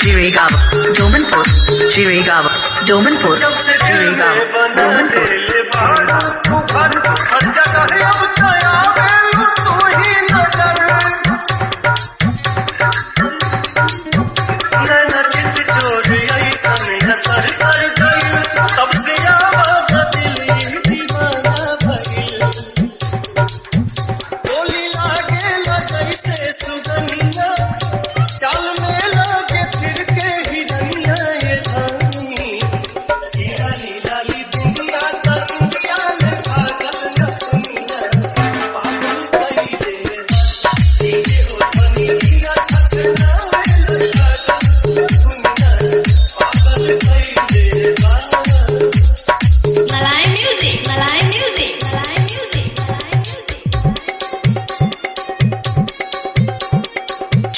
Chirigawa, Domanpur, Chirigawa, Domanpur, Chirigawa, Domanpur. लागे जैसे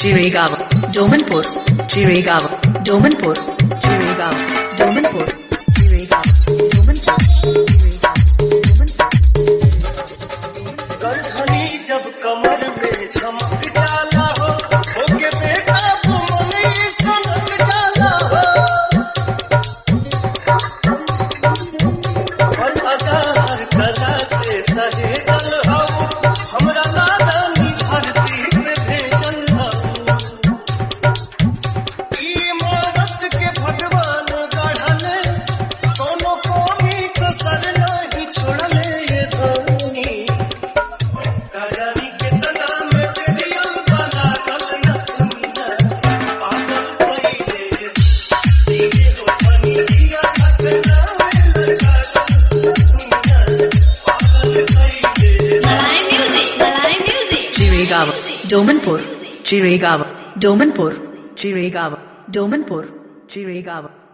Chirigawa, Domanpur, Chirigawa, Domanpur, Chirigawa, Domanpur, Chirigawa, Domanpur, गलधनी जब कमर में झमक जाला हो होके बेटा घुमने सनक जाला हो हर अदा हर कला से सहे डोमनपुर चिरेगाव डोमनपुर चिरेगाव डोमनपुर चिरेगाव।